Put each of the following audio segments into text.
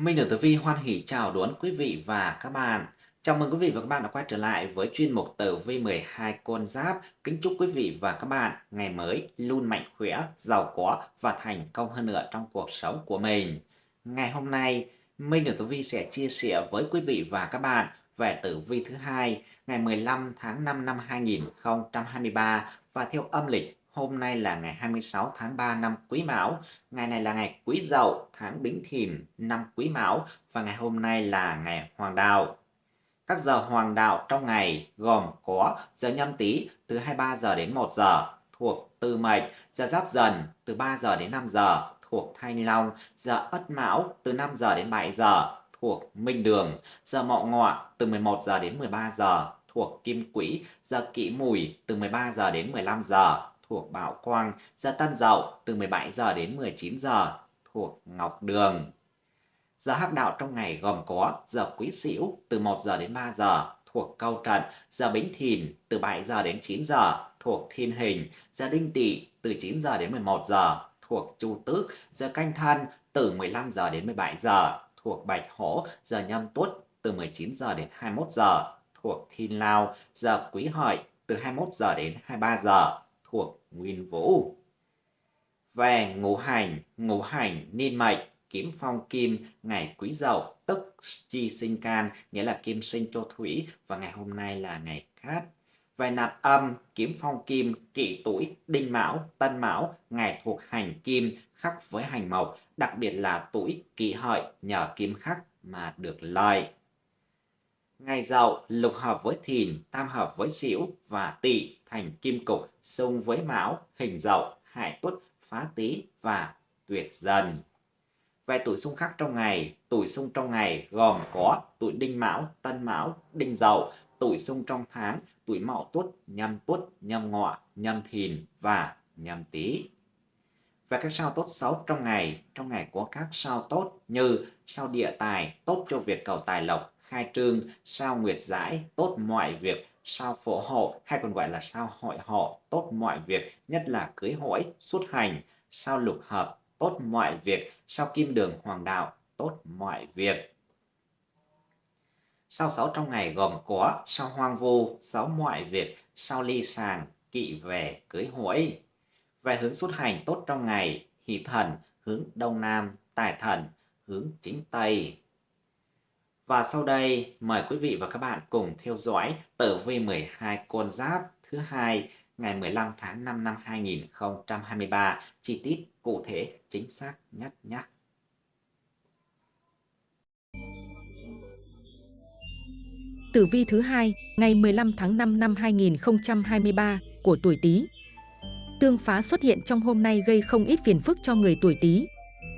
Minh được Tử Vi hoan hỷ chào đón quý vị và các bạn. Chào mừng quý vị và các bạn đã quay trở lại với chuyên mục Tử Vi 12 con giáp. Kính chúc quý vị và các bạn ngày mới luôn mạnh khỏe, giàu có và thành công hơn nữa trong cuộc sống của mình. Ngày hôm nay, Minh được Tử Vi sẽ chia sẻ với quý vị và các bạn về tử vi thứ hai ngày 15 tháng 5 năm 2023 và theo âm lịch Hôm nay là ngày 26 tháng 3 năm Quý Mão, ngày này là ngày Quý Dậu, tháng Bính Thìn năm Quý Mão và ngày hôm nay là ngày Hoàng Đạo. Các giờ hoàng đạo trong ngày gồm có giờ nhâm tý từ 23 giờ đến 1 giờ thuộc Tư Mệnh, giờ Giáp Dần từ 3 giờ đến 5 giờ thuộc Thanh Long, giờ Ất Mão từ 5 giờ đến 7 giờ thuộc Minh Đường, giờ Mậu Ngọ từ 11 giờ đến 13 giờ thuộc Kim Quỹ, giờ Kỷ Mùi từ 13 giờ đến 15 giờ thuộc Bảo Quang, giờ Tân Dậu từ 17 giờ đến 19 giờ thuộc Ngọc Đường. Giờ hắc đạo trong ngày gồm có giờ Quý Sửu từ 1 giờ đến 3 giờ thuộc Câu Trận, giờ Bính Thìn từ 7 giờ đến 9 giờ thuộc Thiên Hình, giờ Đinh Tỵ từ 9 giờ đến 11 giờ thuộc Chu Tước, giờ Canh Thân từ 15 giờ đến 17 giờ thuộc Bạch Hổ, giờ Nhâm Tuất từ 19 giờ đến 21 giờ thuộc Thiên Lao, giờ Quý Hợi từ 21 giờ đến 23 giờ thuộc nguyên vũ. Về ngũ hành, ngũ hành niên mệnh, kiếm phong kim, ngày quý dậu, tức chi sinh can, nghĩa là kim sinh cho thủy, và ngày hôm nay là ngày cát. Về nạp âm, kiếm phong kim, kỷ tuổi, đinh mão, tân mão, ngày thuộc hành kim, khắc với hành mộc, đặc biệt là tuổi kỷ hợi nhờ kim khắc mà được lợi. Ngày dậu lục hợp với thìn, tam hợp với sửu và tỵ thành kim cục xung với mão, hình dậu, hại tuất, phá tý và tuyệt dần. Về tuổi xung khắc trong ngày, tuổi xung trong ngày gồm có tuổi đinh mão, tân mão, đinh dậu, tuổi xung trong tháng, tuổi mão tuất, nhâm tuất, nhâm ngọ, nhâm thìn và nhâm tý. Về các sao tốt xấu trong ngày, trong ngày có các sao tốt như sao địa tài, tốt cho việc cầu tài lộc, khai trương, sao nguyệt giải, tốt mọi việc, sao phổ hộ hay còn gọi là sao hội hộ, tốt mọi việc, nhất là cưới hỏi, xuất hành, sao lục hợp, tốt mọi việc, sao kim đường hoàng đạo, tốt mọi việc. Sao sáu trong ngày gồm có sao hoang vu, sáu mọi việc, sao ly sàng, kỵ về, cưới hỏi. Về hướng xuất hành tốt trong ngày, hỷ thần, hướng đông nam, tài thần, hướng chính tây. Và sau đây, mời quý vị và các bạn cùng theo dõi tử vi 12 con giáp thứ hai ngày 15 tháng 5 năm 2023, chi tiết cụ thể chính xác nhất nhé. Tử vi thứ hai ngày 15 tháng 5 năm 2023 của tuổi Tý. Tương phá xuất hiện trong hôm nay gây không ít phiền phức cho người tuổi Tý.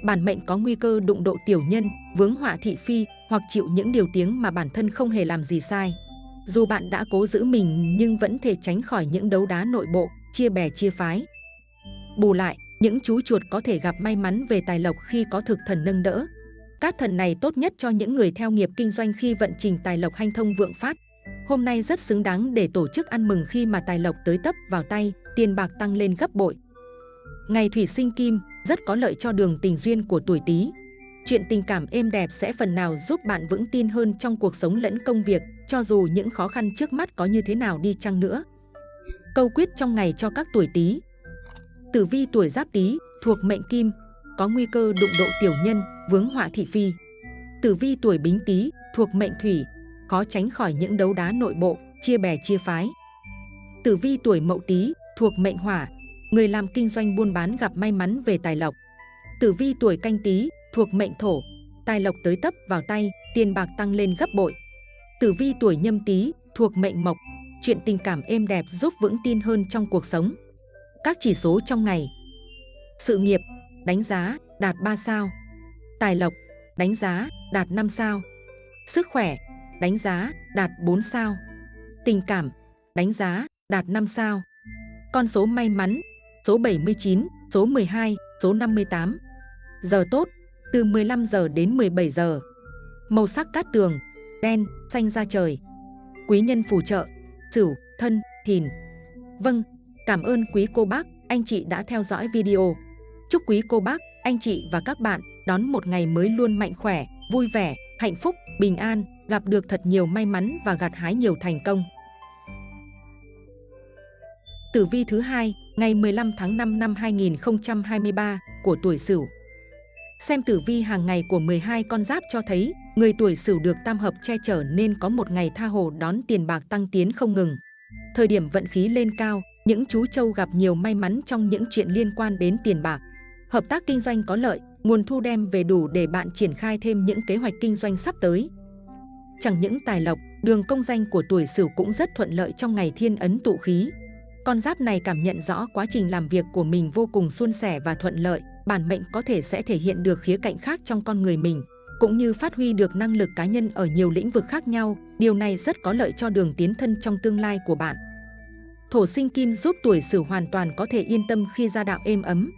Bản mệnh có nguy cơ đụng độ tiểu nhân, vướng họa thị phi, hoặc chịu những điều tiếng mà bản thân không hề làm gì sai. Dù bạn đã cố giữ mình nhưng vẫn thể tránh khỏi những đấu đá nội bộ, chia bè chia phái. Bù lại, những chú chuột có thể gặp may mắn về tài lộc khi có thực thần nâng đỡ. Các thần này tốt nhất cho những người theo nghiệp kinh doanh khi vận trình tài lộc hanh thông vượng phát. Hôm nay rất xứng đáng để tổ chức ăn mừng khi mà tài lộc tới tấp vào tay, tiền bạc tăng lên gấp bội. Ngày thủy sinh kim rất có lợi cho đường tình duyên của tuổi Tý. Chuyện tình cảm êm đẹp sẽ phần nào giúp bạn vững tin hơn trong cuộc sống lẫn công việc, cho dù những khó khăn trước mắt có như thế nào đi chăng nữa. Câu quyết trong ngày cho các tuổi Tý. Tử vi tuổi Giáp Tý thuộc mệnh Kim, có nguy cơ đụng độ tiểu nhân, vướng họa thị phi. Tử vi tuổi Bính Tý thuộc mệnh Thủy, khó tránh khỏi những đấu đá nội bộ, chia bè chia phái. Tử vi tuổi Mậu Tý thuộc mệnh Hỏa, người làm kinh doanh buôn bán gặp may mắn về tài lộc. Tử vi tuổi Canh Tý thuộc mệnh thổ, tài lộc tới tấp vào tay, tiền bạc tăng lên gấp bội. Tử vi tuổi nhâm tý thuộc mệnh mộc, chuyện tình cảm êm đẹp giúp vững tin hơn trong cuộc sống. Các chỉ số trong ngày. Sự nghiệp, đánh giá, đạt 3 sao. Tài lộc, đánh giá, đạt 5 sao. Sức khỏe, đánh giá, đạt 4 sao. Tình cảm, đánh giá, đạt 5 sao. Con số may mắn, số 79, số 12, số 58. Giờ tốt, từ 15 giờ đến 17 giờ. Màu sắc cát tường, đen, xanh da trời. Quý nhân phù trợ, Sửu, Thân, Thìn. Vâng, cảm ơn quý cô bác, anh chị đã theo dõi video. Chúc quý cô bác, anh chị và các bạn đón một ngày mới luôn mạnh khỏe, vui vẻ, hạnh phúc, bình an, gặp được thật nhiều may mắn và gặt hái nhiều thành công. Tử vi thứ hai, ngày 15 tháng 5 năm 2023 của tuổi Sửu. Xem tử vi hàng ngày của 12 con giáp cho thấy, người tuổi Sửu được tam hợp che chở nên có một ngày tha hồ đón tiền bạc tăng tiến không ngừng. Thời điểm vận khí lên cao, những chú trâu gặp nhiều may mắn trong những chuyện liên quan đến tiền bạc. Hợp tác kinh doanh có lợi, nguồn thu đem về đủ để bạn triển khai thêm những kế hoạch kinh doanh sắp tới. Chẳng những tài lộc, đường công danh của tuổi Sửu cũng rất thuận lợi trong ngày thiên ấn tụ khí. Con giáp này cảm nhận rõ quá trình làm việc của mình vô cùng suôn sẻ và thuận lợi, bản mệnh có thể sẽ thể hiện được khía cạnh khác trong con người mình, cũng như phát huy được năng lực cá nhân ở nhiều lĩnh vực khác nhau. Điều này rất có lợi cho đường tiến thân trong tương lai của bạn. Thổ sinh kim giúp tuổi Sửu hoàn toàn có thể yên tâm khi gia đạo êm ấm.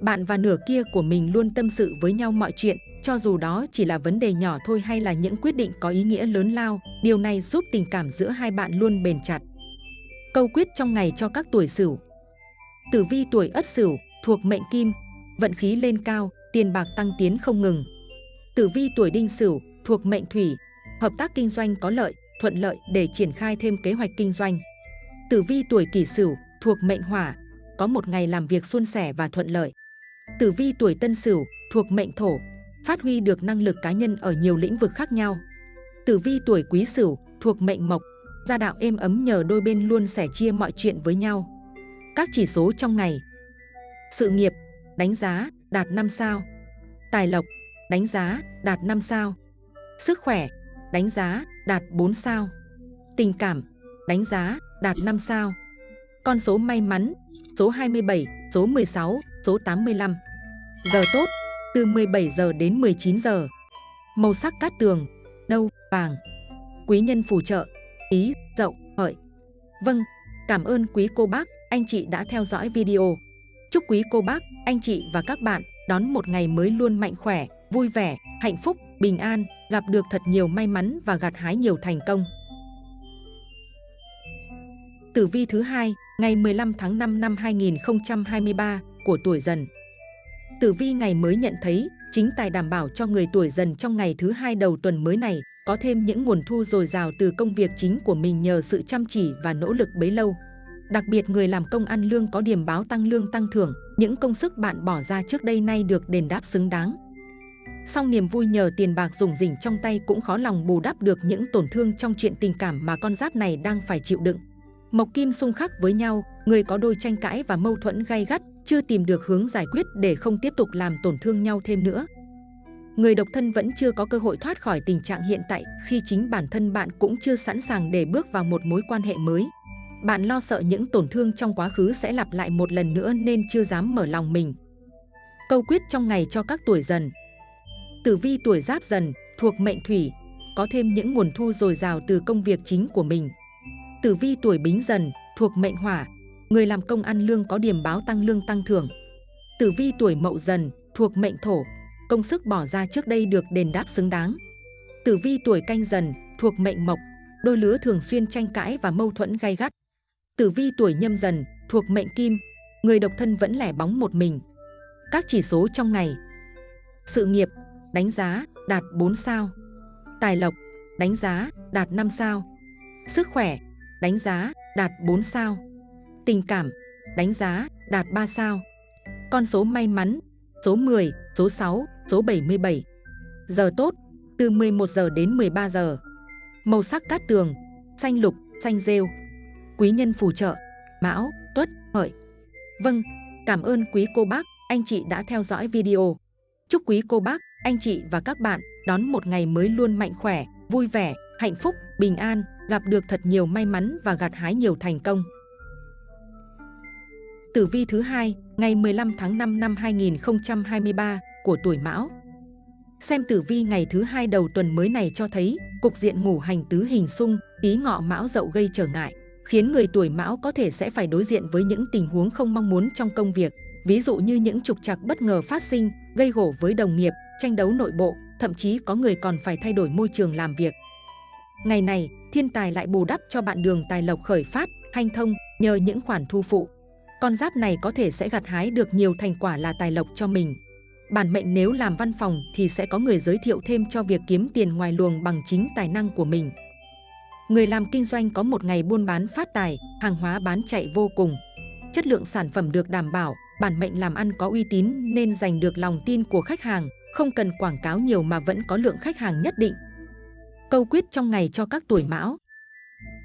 Bạn và nửa kia của mình luôn tâm sự với nhau mọi chuyện, cho dù đó chỉ là vấn đề nhỏ thôi hay là những quyết định có ý nghĩa lớn lao. Điều này giúp tình cảm giữa hai bạn luôn bền chặt. Câu quyết trong ngày cho các tuổi Sửu. Tử vi tuổi Ất Sửu thuộc mệnh Kim, vận khí lên cao, tiền bạc tăng tiến không ngừng. Tử vi tuổi Đinh Sửu thuộc mệnh Thủy, hợp tác kinh doanh có lợi, thuận lợi để triển khai thêm kế hoạch kinh doanh. Tử vi tuổi Kỷ Sửu thuộc mệnh Hỏa, có một ngày làm việc suôn sẻ và thuận lợi. Tử vi tuổi Tân Sửu thuộc mệnh Thổ, phát huy được năng lực cá nhân ở nhiều lĩnh vực khác nhau. Tử vi tuổi Quý Sửu thuộc mệnh Mộc, gia đạo êm ấm nhờ đôi bên luôn sẻ chia mọi chuyện với nhau. Các chỉ số trong ngày. Sự nghiệp, đánh giá, đạt 5 sao. Tài lộc, đánh giá, đạt 5 sao. Sức khỏe, đánh giá, đạt 4 sao. Tình cảm, đánh giá, đạt 5 sao. Con số may mắn, số 27, số 16, số 85 Giờ tốt, từ 17 giờ đến 19 giờ. Màu sắc cát tường, nâu, vàng. Quý nhân phù trợ, ý, dậu, hợi. Vâng, cảm ơn quý cô bác, anh chị đã theo dõi video. Chúc quý cô bác, anh chị và các bạn đón một ngày mới luôn mạnh khỏe, vui vẻ, hạnh phúc, bình an, gặp được thật nhiều may mắn và gặt hái nhiều thành công. Tử vi thứ hai, ngày 15 tháng 5 năm 2023 của tuổi dần. Tử vi ngày mới nhận thấy, chính tài đảm bảo cho người tuổi dần trong ngày thứ hai đầu tuần mới này có thêm những nguồn thu dồi dào từ công việc chính của mình nhờ sự chăm chỉ và nỗ lực bấy lâu. Đặc biệt người làm công ăn lương có điểm báo tăng lương tăng thưởng, những công sức bạn bỏ ra trước đây nay được đền đáp xứng đáng. Song niềm vui nhờ tiền bạc dùng rỉnh trong tay cũng khó lòng bù đắp được những tổn thương trong chuyện tình cảm mà con giáp này đang phải chịu đựng. Mộc kim xung khắc với nhau, người có đôi tranh cãi và mâu thuẫn gay gắt, chưa tìm được hướng giải quyết để không tiếp tục làm tổn thương nhau thêm nữa người độc thân vẫn chưa có cơ hội thoát khỏi tình trạng hiện tại khi chính bản thân bạn cũng chưa sẵn sàng để bước vào một mối quan hệ mới. Bạn lo sợ những tổn thương trong quá khứ sẽ lặp lại một lần nữa nên chưa dám mở lòng mình. Câu quyết trong ngày cho các tuổi dần Tử vi tuổi giáp dần thuộc mệnh thủy, có thêm những nguồn thu dồi dào từ công việc chính của mình. Tử vi tuổi bính dần thuộc mệnh hỏa, người làm công ăn lương có điểm báo tăng lương tăng thưởng. Tử vi tuổi mậu dần thuộc mệnh thổ, công sức bỏ ra trước đây được đền đáp xứng đáng. Tử vi tuổi canh dần, thuộc mệnh mộc, đôi lứa thường xuyên tranh cãi và mâu thuẫn gay gắt. Tử vi tuổi nhâm dần, thuộc mệnh kim, người độc thân vẫn lẻ bóng một mình. Các chỉ số trong ngày Sự nghiệp, đánh giá, đạt 4 sao Tài lộc, đánh giá, đạt 5 sao Sức khỏe, đánh giá, đạt 4 sao Tình cảm, đánh giá, đạt 3 sao Con số may mắn, số 10, số 6, số 77. Giờ tốt, từ 11 giờ đến 13 giờ. Màu sắc cát tường, xanh lục, xanh rêu. Quý nhân phù trợ, mão, tuất, hợi. Vâng, cảm ơn quý cô bác, anh chị đã theo dõi video. Chúc quý cô bác, anh chị và các bạn đón một ngày mới luôn mạnh khỏe, vui vẻ, hạnh phúc, bình an, gặp được thật nhiều may mắn và gặt hái nhiều thành công. Tử vi thứ hai, ngày 15 tháng 5 năm 2023 của tuổi Mão. Xem tử vi ngày thứ hai đầu tuần mới này cho thấy cục diện ngủ hành tứ hình xung, ý ngọ Mão dậu gây trở ngại, khiến người tuổi Mão có thể sẽ phải đối diện với những tình huống không mong muốn trong công việc, ví dụ như những trục trặc bất ngờ phát sinh, gây gổ với đồng nghiệp, tranh đấu nội bộ, thậm chí có người còn phải thay đổi môi trường làm việc. Ngày này, thiên tài lại bù đắp cho bạn đường tài lộc khởi phát, hanh thông nhờ những khoản thu phụ con giáp này có thể sẽ gặt hái được nhiều thành quả là tài lộc cho mình. Bản mệnh nếu làm văn phòng thì sẽ có người giới thiệu thêm cho việc kiếm tiền ngoài luồng bằng chính tài năng của mình. Người làm kinh doanh có một ngày buôn bán phát tài, hàng hóa bán chạy vô cùng. Chất lượng sản phẩm được đảm bảo, bản mệnh làm ăn có uy tín nên giành được lòng tin của khách hàng, không cần quảng cáo nhiều mà vẫn có lượng khách hàng nhất định. Câu quyết trong ngày cho các tuổi mão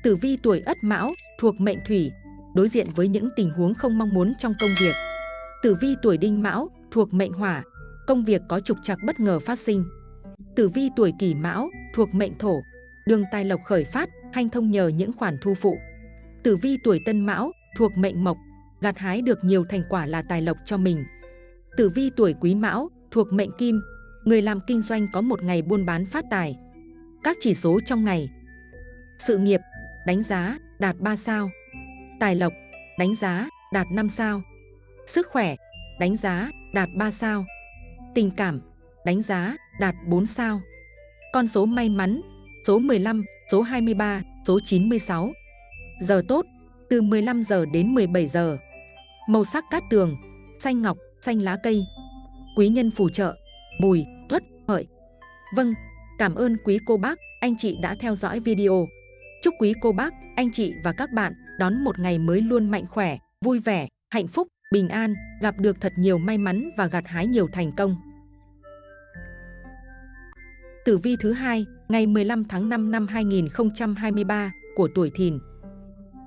Tử vi tuổi ất mão thuộc mệnh thủy, đối diện với những tình huống không mong muốn trong công việc. Tử vi tuổi đinh mão thuộc mệnh hỏa, công việc có trục trặc bất ngờ phát sinh. Tử vi tuổi kỷ mão thuộc mệnh thổ, đường tài lộc khởi phát, hanh thông nhờ những khoản thu phụ. Tử vi tuổi tân mão thuộc mệnh mộc, gặt hái được nhiều thành quả là tài lộc cho mình. Tử vi tuổi quý mão thuộc mệnh kim, người làm kinh doanh có một ngày buôn bán phát tài. Các chỉ số trong ngày Sự nghiệp, đánh giá, đạt 3 sao Tài lộc, đánh giá, đạt 5 sao. Sức khỏe, đánh giá, đạt 3 sao. Tình cảm, đánh giá, đạt 4 sao. Con số may mắn, số 15, số 23, số 96 Giờ tốt, từ 15 giờ đến 17 giờ. Màu sắc cát tường, xanh ngọc, xanh lá cây. Quý nhân phù trợ, mùi, tuất, hợi. Vâng, cảm ơn quý cô bác, anh chị đã theo dõi video. Chúc quý cô bác, anh chị và các bạn đón một ngày mới luôn mạnh khỏe, vui vẻ, hạnh phúc, bình an, gặp được thật nhiều may mắn và gặt hái nhiều thành công. Tử vi thứ hai, ngày 15 tháng 5 năm 2023 của tuổi Thìn.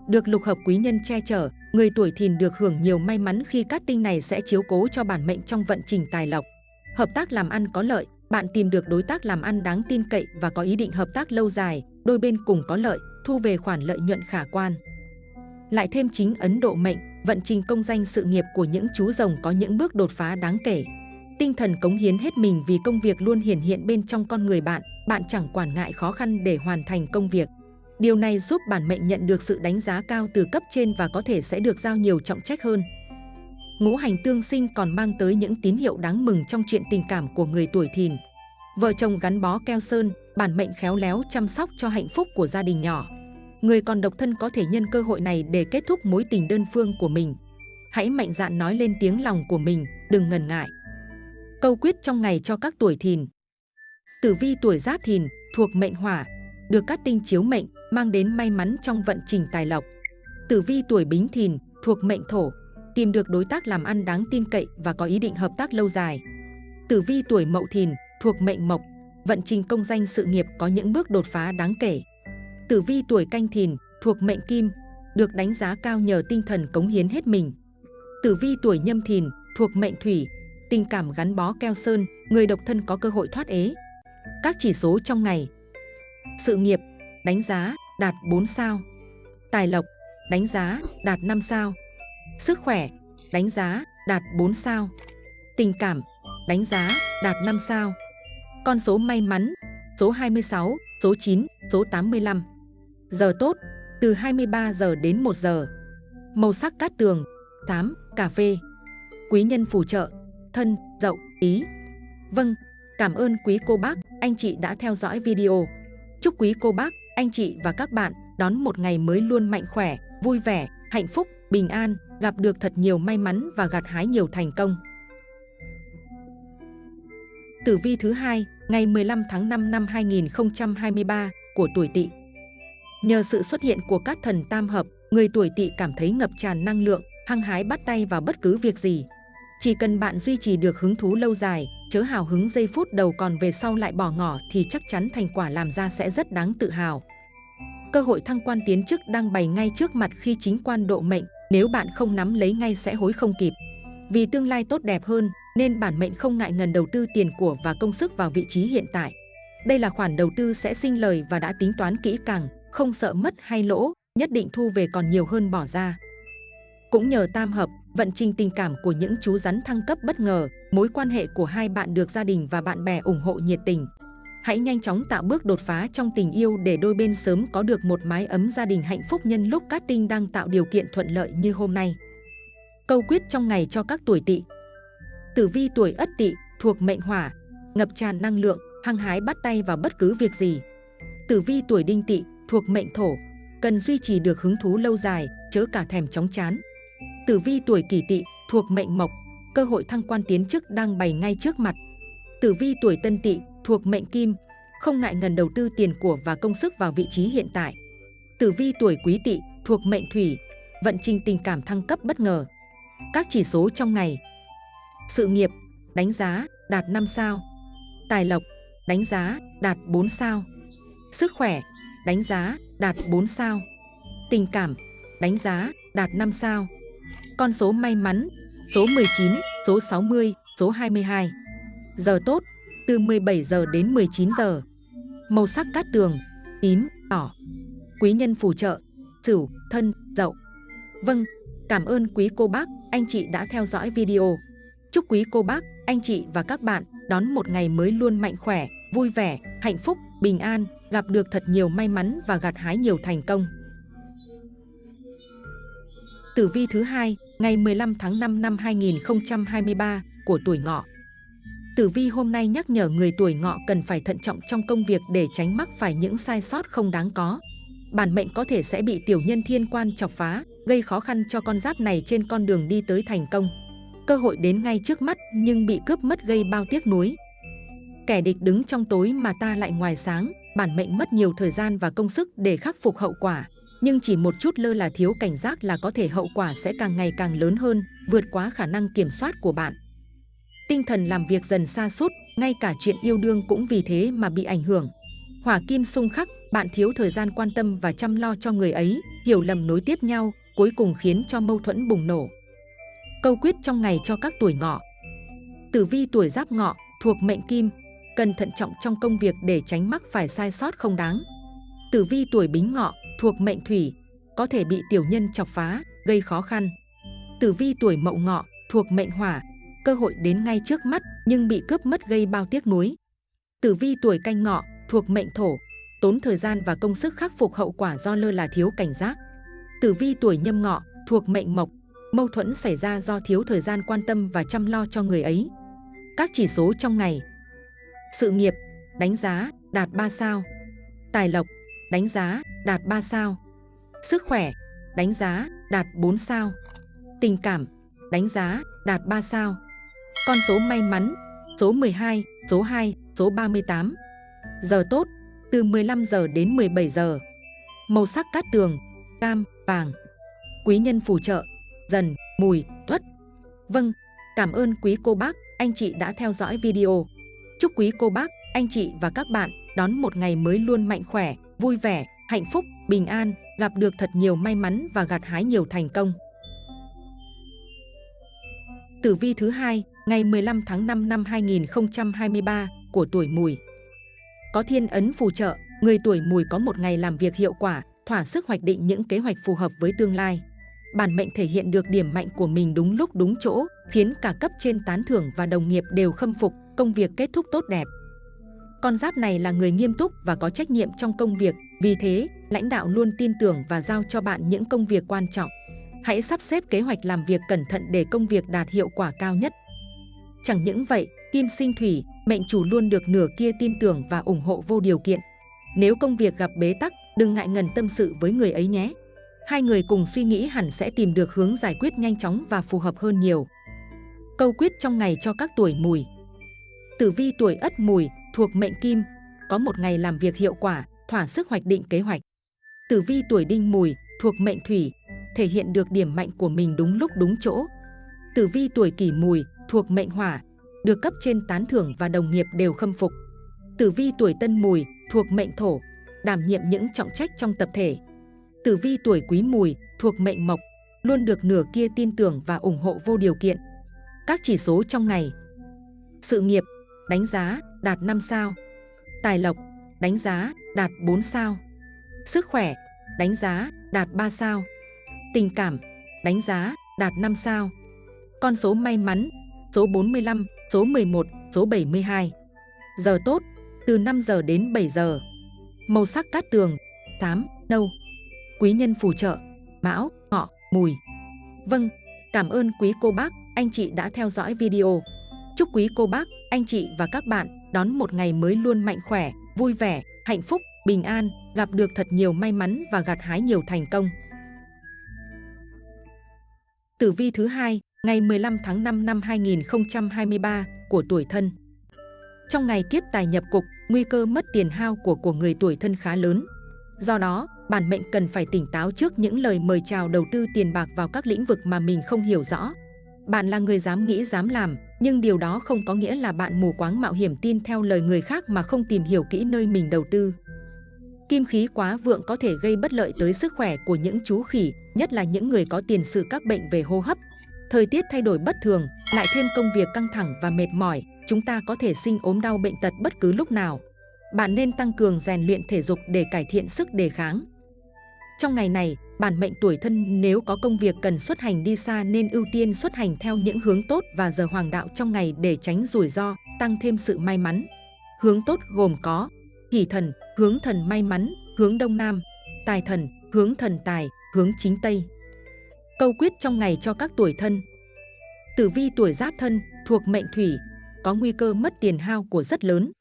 Được lục hợp quý nhân che chở, người tuổi Thìn được hưởng nhiều may mắn khi cát tinh này sẽ chiếu cố cho bản mệnh trong vận trình tài lộc. Hợp tác làm ăn có lợi, bạn tìm được đối tác làm ăn đáng tin cậy và có ý định hợp tác lâu dài, đôi bên cùng có lợi, thu về khoản lợi nhuận khả quan. Lại thêm chính Ấn Độ mệnh, vận trình công danh sự nghiệp của những chú rồng có những bước đột phá đáng kể. Tinh thần cống hiến hết mình vì công việc luôn hiển hiện bên trong con người bạn, bạn chẳng quản ngại khó khăn để hoàn thành công việc. Điều này giúp bản mệnh nhận được sự đánh giá cao từ cấp trên và có thể sẽ được giao nhiều trọng trách hơn. Ngũ hành tương sinh còn mang tới những tín hiệu đáng mừng trong chuyện tình cảm của người tuổi thìn. Vợ chồng gắn bó keo sơn, bản mệnh khéo léo chăm sóc cho hạnh phúc của gia đình nhỏ. Người còn độc thân có thể nhân cơ hội này để kết thúc mối tình đơn phương của mình. Hãy mạnh dạn nói lên tiếng lòng của mình, đừng ngần ngại. Câu quyết trong ngày cho các tuổi thìn Tử vi tuổi giáp thìn thuộc mệnh hỏa, được các tinh chiếu mệnh mang đến may mắn trong vận trình tài lộc. Tử vi tuổi bính thìn thuộc mệnh thổ, tìm được đối tác làm ăn đáng tin cậy và có ý định hợp tác lâu dài. Tử vi tuổi mậu thìn thuộc mệnh mộc, vận trình công danh sự nghiệp có những bước đột phá đáng kể. Tử vi tuổi canh thìn thuộc mệnh kim, được đánh giá cao nhờ tinh thần cống hiến hết mình. Tử vi tuổi nhâm thìn thuộc mệnh thủy, tình cảm gắn bó keo sơn, người độc thân có cơ hội thoát ế. Các chỉ số trong ngày. Sự nghiệp, đánh giá, đạt 4 sao. Tài lộc, đánh giá, đạt 5 sao. Sức khỏe, đánh giá, đạt 4 sao. Tình cảm, đánh giá, đạt 5 sao. Con số may mắn, số 26, số 9, số 85 Giờ tốt, từ 23 giờ đến 1 giờ Màu sắc cát tường, tám, cà phê Quý nhân phù trợ, thân, dậu, ý Vâng, cảm ơn quý cô bác, anh chị đã theo dõi video Chúc quý cô bác, anh chị và các bạn đón một ngày mới luôn mạnh khỏe, vui vẻ, hạnh phúc, bình an, gặp được thật nhiều may mắn và gặt hái nhiều thành công. Tử vi thứ hai, ngày 15 tháng 5 năm 2023 của tuổi Tỵ. Nhờ sự xuất hiện của các thần tam hợp, người tuổi Tỵ cảm thấy ngập tràn năng lượng, hăng hái bắt tay vào bất cứ việc gì. Chỉ cần bạn duy trì được hứng thú lâu dài, chớ hào hứng giây phút đầu còn về sau lại bỏ ngỏ thì chắc chắn thành quả làm ra sẽ rất đáng tự hào. Cơ hội thăng quan tiến chức đang bày ngay trước mặt khi chính quan độ mệnh, nếu bạn không nắm lấy ngay sẽ hối không kịp. Vì tương lai tốt đẹp hơn, nên bản mệnh không ngại ngần đầu tư tiền của và công sức vào vị trí hiện tại. Đây là khoản đầu tư sẽ sinh lời và đã tính toán kỹ càng, không sợ mất hay lỗ, nhất định thu về còn nhiều hơn bỏ ra. Cũng nhờ tam hợp, vận trình tình cảm của những chú rắn thăng cấp bất ngờ, mối quan hệ của hai bạn được gia đình và bạn bè ủng hộ nhiệt tình. Hãy nhanh chóng tạo bước đột phá trong tình yêu để đôi bên sớm có được một mái ấm gia đình hạnh phúc nhân lúc cát tinh đang tạo điều kiện thuận lợi như hôm nay. Câu quyết trong ngày cho các tuổi tỵ Tử vi tuổi ất tỵ thuộc mệnh hỏa, ngập tràn năng lượng, hăng hái bắt tay vào bất cứ việc gì. Tử vi tuổi đinh tỵ thuộc mệnh thổ, cần duy trì được hứng thú lâu dài, chớ cả thèm chóng chán. Tử vi tuổi kỷ tỵ thuộc mệnh mộc, cơ hội thăng quan tiến chức đang bày ngay trước mặt. Tử vi tuổi Tân Tỵ thuộc mệnh Kim, không ngại ngần đầu tư tiền của và công sức vào vị trí hiện tại. Tử vi tuổi Quý Tỵ thuộc mệnh Thủy, vận trình tình cảm thăng cấp bất ngờ. Các chỉ số trong ngày. Sự nghiệp, đánh giá, đạt 5 sao. Tài lộc, đánh giá, đạt 4 sao. Sức khỏe, đánh giá, đạt 4 sao. Tình cảm, đánh giá, đạt 5 sao. Con số may mắn, số 19, số 60, số 22. Giờ tốt, từ 17 giờ đến 19 giờ. Màu sắc cát tường, tím, đỏ. Quý nhân phù trợ, Sửu, Thân, Dậu. Vâng, cảm ơn quý cô bác, anh chị đã theo dõi video. Chúc quý cô bác, anh chị và các bạn đón một ngày mới luôn mạnh khỏe, vui vẻ, hạnh phúc, bình an, gặp được thật nhiều may mắn và gặt hái nhiều thành công. Tử vi thứ hai, ngày 15 tháng 5 năm 2023 của tuổi ngọ. Tử vi hôm nay nhắc nhở người tuổi ngọ cần phải thận trọng trong công việc để tránh mắc phải những sai sót không đáng có. Bản mệnh có thể sẽ bị tiểu nhân thiên quan chọc phá, gây khó khăn cho con giáp này trên con đường đi tới thành công. Cơ hội đến ngay trước mắt nhưng bị cướp mất gây bao tiếc nuối. Kẻ địch đứng trong tối mà ta lại ngoài sáng, bản mệnh mất nhiều thời gian và công sức để khắc phục hậu quả. Nhưng chỉ một chút lơ là thiếu cảnh giác là có thể hậu quả sẽ càng ngày càng lớn hơn, vượt quá khả năng kiểm soát của bạn. Tinh thần làm việc dần xa sút ngay cả chuyện yêu đương cũng vì thế mà bị ảnh hưởng. Hỏa kim xung khắc, bạn thiếu thời gian quan tâm và chăm lo cho người ấy, hiểu lầm nối tiếp nhau, cuối cùng khiến cho mâu thuẫn bùng nổ. Câu quyết trong ngày cho các tuổi ngọ Tử vi tuổi giáp ngọ, thuộc mệnh kim, cần thận trọng trong công việc để tránh mắc phải sai sót không đáng. Tử vi tuổi bính ngọ, thuộc mệnh thủy, có thể bị tiểu nhân chọc phá, gây khó khăn. Tử vi tuổi mậu ngọ, thuộc mệnh hỏa, cơ hội đến ngay trước mắt nhưng bị cướp mất gây bao tiếc nuối. Tử vi tuổi canh ngọ, thuộc mệnh thổ, tốn thời gian và công sức khắc phục hậu quả do lơ là thiếu cảnh giác. Tử vi tuổi nhâm ngọ, thuộc mệnh mộc, mâu thuẫn xảy ra do thiếu thời gian quan tâm và chăm lo cho người ấy. Các chỉ số trong ngày sự nghiệp, đánh giá, đạt 3 sao. Tài lộc, đánh giá, đạt 3 sao. Sức khỏe, đánh giá, đạt 4 sao. Tình cảm, đánh giá, đạt 3 sao. Con số may mắn, số 12, số 2, số 38 Giờ tốt, từ 15 giờ đến 17 giờ. Màu sắc cát tường, cam, vàng. Quý nhân phù trợ dần, mùi, tuất. Vâng, cảm ơn quý cô bác, anh chị đã theo dõi video. Chúc quý cô bác, anh chị và các bạn đón một ngày mới luôn mạnh khỏe, vui vẻ, hạnh phúc, bình an, gặp được thật nhiều may mắn và gặt hái nhiều thành công. Tử vi thứ hai, ngày 15 tháng 5 năm 2023 của tuổi mùi. Có thiên ấn phù trợ, người tuổi mùi có một ngày làm việc hiệu quả, thỏa sức hoạch định những kế hoạch phù hợp với tương lai bản mệnh thể hiện được điểm mạnh của mình đúng lúc đúng chỗ, khiến cả cấp trên tán thưởng và đồng nghiệp đều khâm phục, công việc kết thúc tốt đẹp. Con giáp này là người nghiêm túc và có trách nhiệm trong công việc, vì thế, lãnh đạo luôn tin tưởng và giao cho bạn những công việc quan trọng. Hãy sắp xếp kế hoạch làm việc cẩn thận để công việc đạt hiệu quả cao nhất. Chẳng những vậy, kim sinh thủy, mệnh chủ luôn được nửa kia tin tưởng và ủng hộ vô điều kiện. Nếu công việc gặp bế tắc, đừng ngại ngần tâm sự với người ấy nhé hai người cùng suy nghĩ hẳn sẽ tìm được hướng giải quyết nhanh chóng và phù hợp hơn nhiều. Câu quyết trong ngày cho các tuổi mùi Tử vi tuổi ất mùi thuộc mệnh kim, có một ngày làm việc hiệu quả, thỏa sức hoạch định kế hoạch. Tử vi tuổi đinh mùi thuộc mệnh thủy, thể hiện được điểm mạnh của mình đúng lúc đúng chỗ. Tử vi tuổi kỷ mùi thuộc mệnh hỏa, được cấp trên tán thưởng và đồng nghiệp đều khâm phục. Tử vi tuổi tân mùi thuộc mệnh thổ, đảm nhiệm những trọng trách trong tập thể, Tử vi tuổi quý mùi, thuộc mệnh mộc, luôn được nửa kia tin tưởng và ủng hộ vô điều kiện. Các chỉ số trong ngày Sự nghiệp, đánh giá, đạt 5 sao. Tài lộc, đánh giá, đạt 4 sao. Sức khỏe, đánh giá, đạt 3 sao. Tình cảm, đánh giá, đạt 5 sao. Con số may mắn, số 45, số 11, số 72 Giờ tốt, từ 5 giờ đến 7 giờ. Màu sắc cát tường, tám, nâu. Quý nhân phù trợ, mão, ngọ, mùi. Vâng, cảm ơn quý cô bác, anh chị đã theo dõi video. Chúc quý cô bác, anh chị và các bạn đón một ngày mới luôn mạnh khỏe, vui vẻ, hạnh phúc, bình an, gặp được thật nhiều may mắn và gặt hái nhiều thành công. Tử vi thứ hai, ngày 15 tháng 5 năm 2023 của tuổi thân. Trong ngày kiếp tài nhập cục, nguy cơ mất tiền hao của của người tuổi thân khá lớn. Do đó, bản mệnh cần phải tỉnh táo trước những lời mời chào đầu tư tiền bạc vào các lĩnh vực mà mình không hiểu rõ. Bạn là người dám nghĩ dám làm, nhưng điều đó không có nghĩa là bạn mù quáng mạo hiểm tin theo lời người khác mà không tìm hiểu kỹ nơi mình đầu tư. Kim khí quá vượng có thể gây bất lợi tới sức khỏe của những chú khỉ, nhất là những người có tiền sử các bệnh về hô hấp. Thời tiết thay đổi bất thường, lại thêm công việc căng thẳng và mệt mỏi, chúng ta có thể sinh ốm đau bệnh tật bất cứ lúc nào. Bạn nên tăng cường rèn luyện thể dục để cải thiện sức đề kháng. Trong ngày này, bản mệnh tuổi thân nếu có công việc cần xuất hành đi xa nên ưu tiên xuất hành theo những hướng tốt và giờ hoàng đạo trong ngày để tránh rủi ro, tăng thêm sự may mắn. Hướng tốt gồm có hỷ thần, hướng thần may mắn, hướng đông nam, tài thần, hướng thần tài, hướng chính tây. Câu quyết trong ngày cho các tuổi thân Tử vi tuổi giáp thân thuộc mệnh thủy, có nguy cơ mất tiền hao của rất lớn.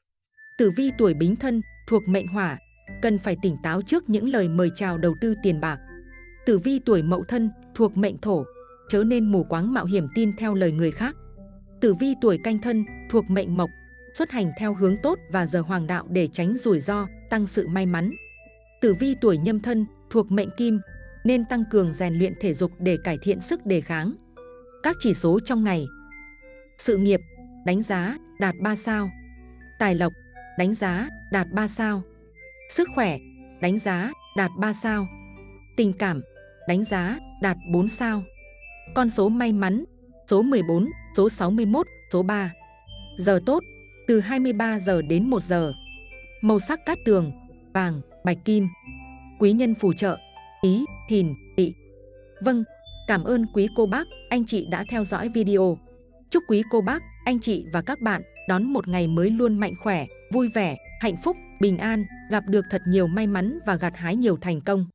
Tử vi tuổi bính thân thuộc mệnh hỏa, cần phải tỉnh táo trước những lời mời chào đầu tư tiền bạc. Tử vi tuổi mậu thân thuộc mệnh thổ, chớ nên mù quáng mạo hiểm tin theo lời người khác. Tử vi tuổi canh thân thuộc mệnh mộc, xuất hành theo hướng tốt và giờ hoàng đạo để tránh rủi ro, tăng sự may mắn. Tử vi tuổi nhâm thân thuộc mệnh kim, nên tăng cường rèn luyện thể dục để cải thiện sức đề kháng. Các chỉ số trong ngày Sự nghiệp, đánh giá, đạt 3 sao Tài lộc, đánh giá, đạt 3 sao Sức khỏe, đánh giá, đạt 3 sao Tình cảm, đánh giá, đạt 4 sao. Con số may mắn, số 14, số 61, số 3 Giờ tốt, từ 23 giờ đến 1 giờ. Màu sắc cát tường, vàng, bạch kim. Quý nhân phù trợ, ý, thìn, Tị, Vâng, cảm ơn quý cô bác, anh chị đã theo dõi video. Chúc quý cô bác, anh chị và các bạn đón một ngày mới luôn mạnh khỏe, vui vẻ, hạnh phúc, bình an, gặp được thật nhiều may mắn và gặt hái nhiều thành công.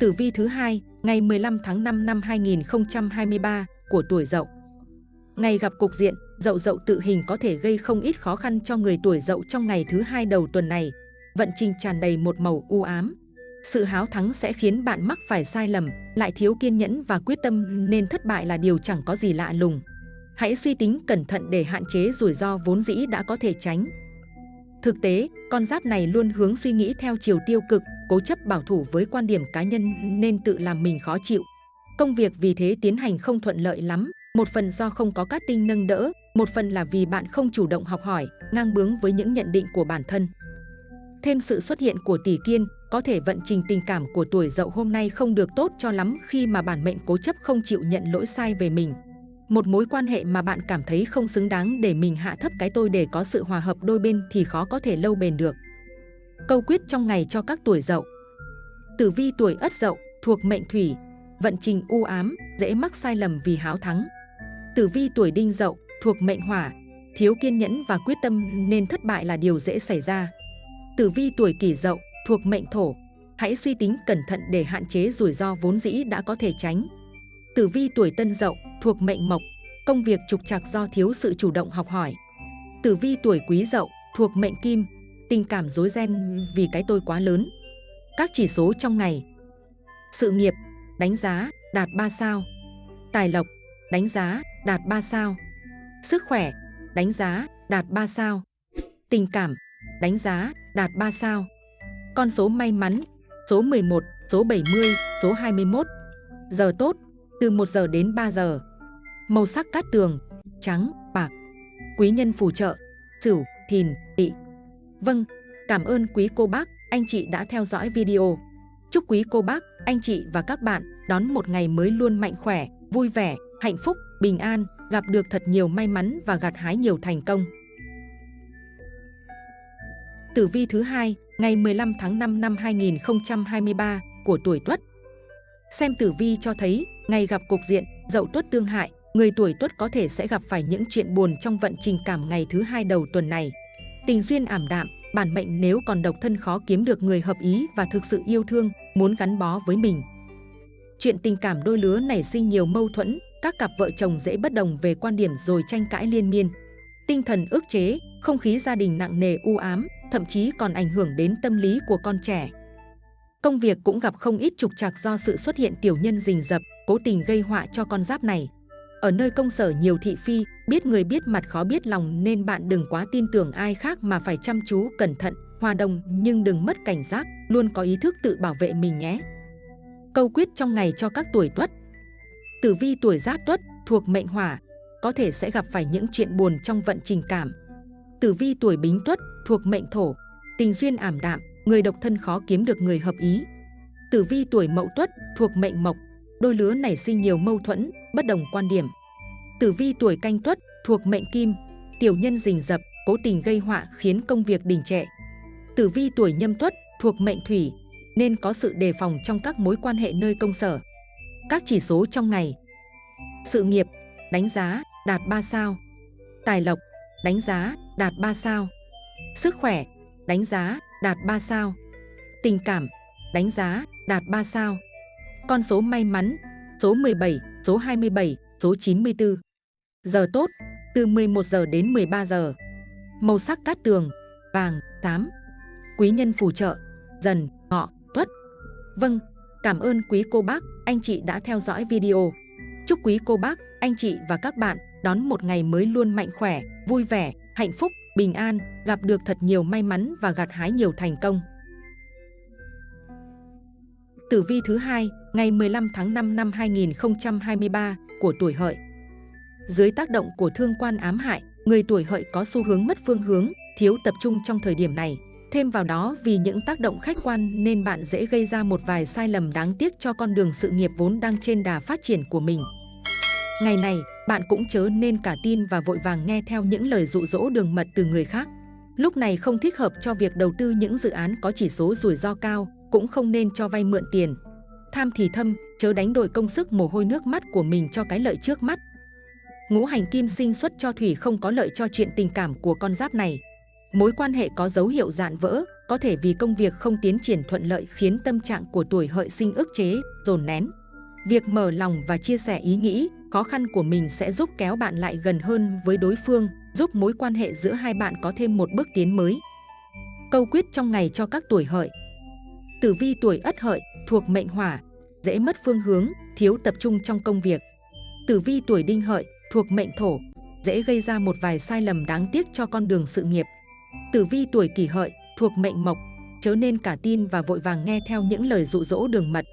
Tử vi thứ hai, ngày 15 tháng 5 năm 2023 của tuổi Dậu. Ngày gặp cục diện, Dậu Dậu tự hình có thể gây không ít khó khăn cho người tuổi Dậu trong ngày thứ hai đầu tuần này. Vận trình tràn đầy một màu u ám, sự háo thắng sẽ khiến bạn mắc phải sai lầm, lại thiếu kiên nhẫn và quyết tâm nên thất bại là điều chẳng có gì lạ lùng. Hãy suy tính cẩn thận để hạn chế rủi ro vốn dĩ đã có thể tránh. Thực tế, con giáp này luôn hướng suy nghĩ theo chiều tiêu cực, cố chấp bảo thủ với quan điểm cá nhân nên tự làm mình khó chịu. Công việc vì thế tiến hành không thuận lợi lắm, một phần do không có cát tinh nâng đỡ, một phần là vì bạn không chủ động học hỏi, ngang bướng với những nhận định của bản thân. Thêm sự xuất hiện của tỷ kiên, có thể vận trình tình cảm của tuổi dậu hôm nay không được tốt cho lắm khi mà bản mệnh cố chấp không chịu nhận lỗi sai về mình. Một mối quan hệ mà bạn cảm thấy không xứng đáng để mình hạ thấp cái tôi để có sự hòa hợp đôi bên thì khó có thể lâu bền được. Câu quyết trong ngày cho các tuổi dậu Tử vi tuổi ất dậu thuộc mệnh thủy, vận trình u ám, dễ mắc sai lầm vì háo thắng. Tử vi tuổi đinh dậu thuộc mệnh hỏa, thiếu kiên nhẫn và quyết tâm nên thất bại là điều dễ xảy ra. Tử vi tuổi kỷ dậu thuộc mệnh thổ, hãy suy tính cẩn thận để hạn chế rủi ro vốn dĩ đã có thể tránh. Tử vi tuổi tân dậu thuộc mệnh mộc, công việc trục trặc do thiếu sự chủ động học hỏi. Tử vi tuổi quý dậu thuộc mệnh kim, tình cảm rối ren vì cái tôi quá lớn. Các chỉ số trong ngày Sự nghiệp, đánh giá, đạt 3 sao Tài lộc, đánh giá, đạt 3 sao Sức khỏe, đánh giá, đạt 3 sao Tình cảm, đánh giá, đạt 3 sao con số may mắn, số 11, số 70, số 21. Giờ tốt, từ 1 giờ đến 3 giờ. Màu sắc cát tường, trắng, bạc. Quý nhân phù trợ, sửu, thìn, tỵ. Vâng, cảm ơn quý cô bác, anh chị đã theo dõi video. Chúc quý cô bác, anh chị và các bạn đón một ngày mới luôn mạnh khỏe, vui vẻ, hạnh phúc, bình an, gặp được thật nhiều may mắn và gặt hái nhiều thành công. Tử vi thứ hai, ngày 15 tháng 5 năm 2023 của tuổi Tuất. Xem tử vi cho thấy, ngày gặp cục diện Dậu Tuất tương hại, người tuổi Tuất có thể sẽ gặp phải những chuyện buồn trong vận trình cảm ngày thứ hai đầu tuần này. Tình duyên ảm đạm, bản mệnh nếu còn độc thân khó kiếm được người hợp ý và thực sự yêu thương, muốn gắn bó với mình. Chuyện tình cảm đôi lứa nảy sinh nhiều mâu thuẫn, các cặp vợ chồng dễ bất đồng về quan điểm rồi tranh cãi liên miên. Tinh thần ức chế, không khí gia đình nặng nề u ám, thậm chí còn ảnh hưởng đến tâm lý của con trẻ. Công việc cũng gặp không ít trục trặc do sự xuất hiện tiểu nhân rình rập, cố tình gây họa cho con giáp này. Ở nơi công sở nhiều thị phi, biết người biết mặt khó biết lòng nên bạn đừng quá tin tưởng ai khác mà phải chăm chú, cẩn thận, hòa đồng nhưng đừng mất cảnh giác, luôn có ý thức tự bảo vệ mình nhé. Câu quyết trong ngày cho các tuổi tuất Tử vi tuổi giáp tuất thuộc mệnh hỏa, có thể sẽ gặp phải những chuyện buồn trong vận trình cảm. Tử vi tuổi bính tuất thuộc mệnh thổ, tình duyên ảm đạm, người độc thân khó kiếm được người hợp ý. Tử vi tuổi mậu tuất thuộc mệnh mộc, đôi lứa nảy sinh nhiều mâu thuẫn, bất đồng quan điểm. Tử vi tuổi canh tuất thuộc mệnh kim, tiểu nhân rình rập, cố tình gây họa khiến công việc đình trệ. Tử vi tuổi nhâm tuất thuộc mệnh thủy, nên có sự đề phòng trong các mối quan hệ nơi công sở. Các chỉ số trong ngày Sự nghiệp, đánh giá, đạt 3 sao Tài lộc, đánh giá, đạt 3 sao Sức khỏe, đánh giá, đạt 3 sao Tình cảm, đánh giá, đạt 3 sao con số may mắn, số 17, số 27, số 94 Giờ tốt, từ 11 giờ đến 13 giờ Màu sắc cát tường, vàng, tám Quý nhân phù trợ, dần, ngọ, tuất Vâng, cảm ơn quý cô bác, anh chị đã theo dõi video. Chúc quý cô bác, anh chị và các bạn đón một ngày mới luôn mạnh khỏe, vui vẻ, hạnh phúc, bình an, gặp được thật nhiều may mắn và gặt hái nhiều thành công. Tử vi thứ hai, ngày 15 tháng 5 năm 2023 của tuổi hợi. Dưới tác động của thương quan ám hại, người tuổi hợi có xu hướng mất phương hướng, thiếu tập trung trong thời điểm này. Thêm vào đó vì những tác động khách quan nên bạn dễ gây ra một vài sai lầm đáng tiếc cho con đường sự nghiệp vốn đang trên đà phát triển của mình. Ngày này, bạn cũng chớ nên cả tin và vội vàng nghe theo những lời dụ dỗ đường mật từ người khác. Lúc này không thích hợp cho việc đầu tư những dự án có chỉ số rủi ro cao, cũng không nên cho vay mượn tiền. Tham thì thâm, chớ đánh đổi công sức mồ hôi nước mắt của mình cho cái lợi trước mắt. Ngũ hành kim sinh xuất cho thủy không có lợi cho chuyện tình cảm của con giáp này. Mối quan hệ có dấu hiệu dạn vỡ, có thể vì công việc không tiến triển thuận lợi khiến tâm trạng của tuổi hợi sinh ức chế, dồn nén. Việc mở lòng và chia sẻ ý nghĩ, khó khăn của mình sẽ giúp kéo bạn lại gần hơn với đối phương, giúp mối quan hệ giữa hai bạn có thêm một bước tiến mới. Câu quyết trong ngày cho các tuổi hợi Tử vi tuổi ất hợi thuộc mệnh hỏa, dễ mất phương hướng, thiếu tập trung trong công việc. Tử vi tuổi đinh hợi thuộc mệnh thổ, dễ gây ra một vài sai lầm đáng tiếc cho con đường sự nghiệp. Tử vi tuổi kỷ hợi thuộc mệnh mộc, chớ nên cả tin và vội vàng nghe theo những lời dụ dỗ đường mật.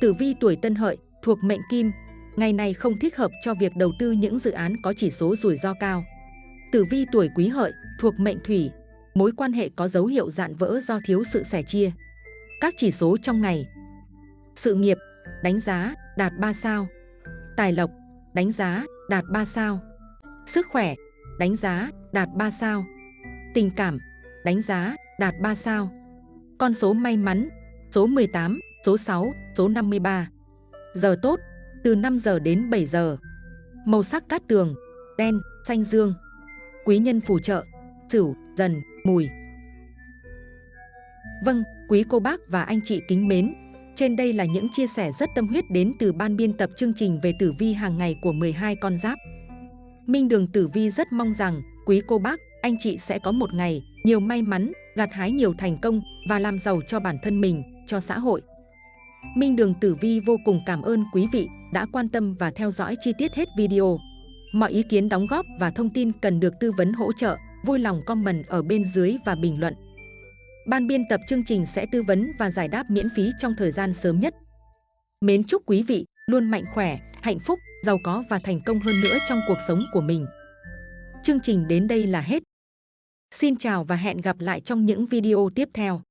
Tử vi tuổi tân hợi thuộc mệnh kim, ngày này không thích hợp cho việc đầu tư những dự án có chỉ số rủi ro cao. Tử vi tuổi quý hợi thuộc mệnh thủy, mối quan hệ có dấu hiệu dạn vỡ do thiếu sự sẻ chia. Các chỉ số trong ngày Sự nghiệp, đánh giá, đạt 3 sao Tài lộc, đánh giá, đạt 3 sao Sức khỏe, đánh giá, đạt 3 sao Tình cảm, đánh giá, đạt 3 sao. Con số may mắn, số 18, số 6, số 53. Giờ tốt, từ 5 giờ đến 7 giờ. Màu sắc cát tường, đen, xanh dương. Quý nhân phù trợ, sửu, dần, mùi. Vâng, quý cô bác và anh chị kính mến, trên đây là những chia sẻ rất tâm huyết đến từ ban biên tập chương trình về tử vi hàng ngày của 12 con giáp. Minh Đường Tử Vi rất mong rằng quý cô bác, anh chị sẽ có một ngày nhiều may mắn, gặt hái nhiều thành công và làm giàu cho bản thân mình, cho xã hội. Minh Đường Tử Vi vô cùng cảm ơn quý vị đã quan tâm và theo dõi chi tiết hết video. Mọi ý kiến đóng góp và thông tin cần được tư vấn hỗ trợ, vui lòng comment ở bên dưới và bình luận. Ban biên tập chương trình sẽ tư vấn và giải đáp miễn phí trong thời gian sớm nhất. Mến chúc quý vị luôn mạnh khỏe, hạnh phúc, giàu có và thành công hơn nữa trong cuộc sống của mình. Chương trình đến đây là hết. Xin chào và hẹn gặp lại trong những video tiếp theo.